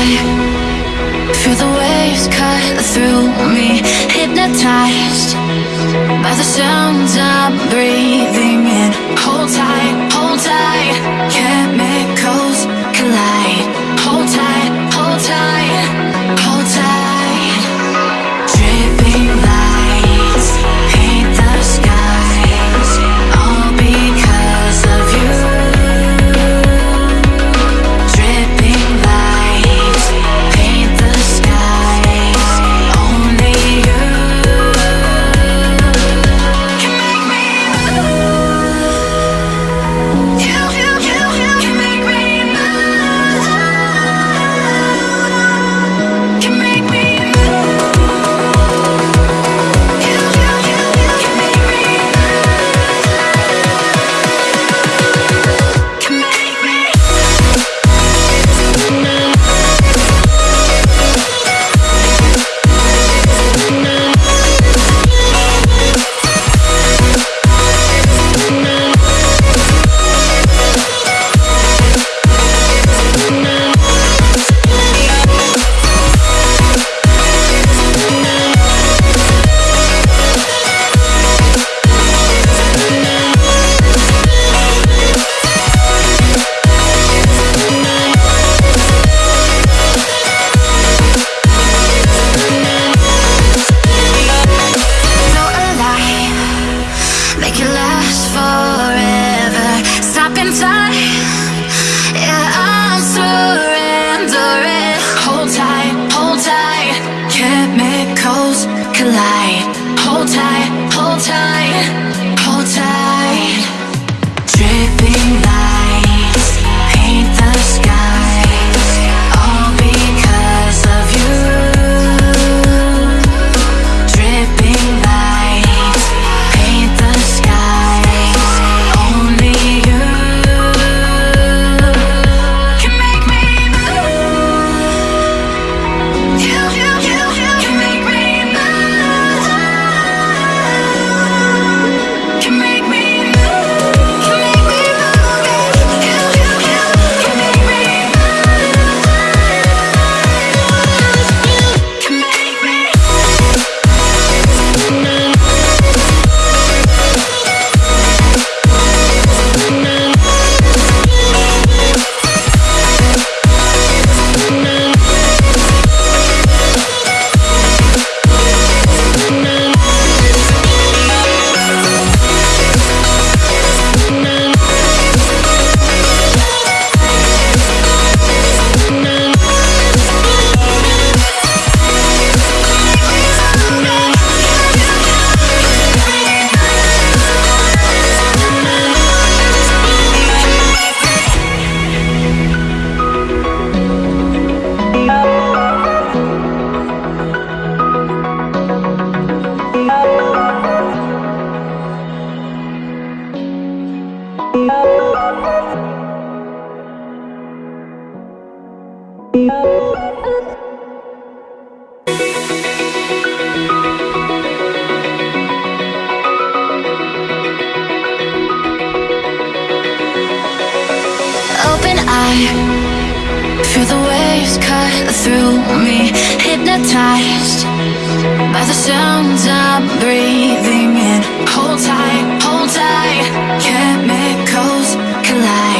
high Feel the waves cut through me Hypnotized by the sounds I'm breathing in. Hold tight. collide. Feel the waves cut through me. Hypnotized by the sounds I'm breathing in. Hold tight, hold tight. Chemicals collide.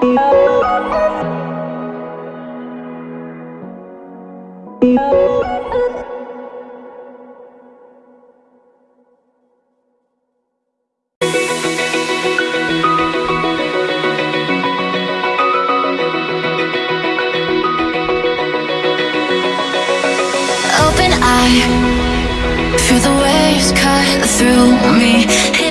feel the waves cut through me.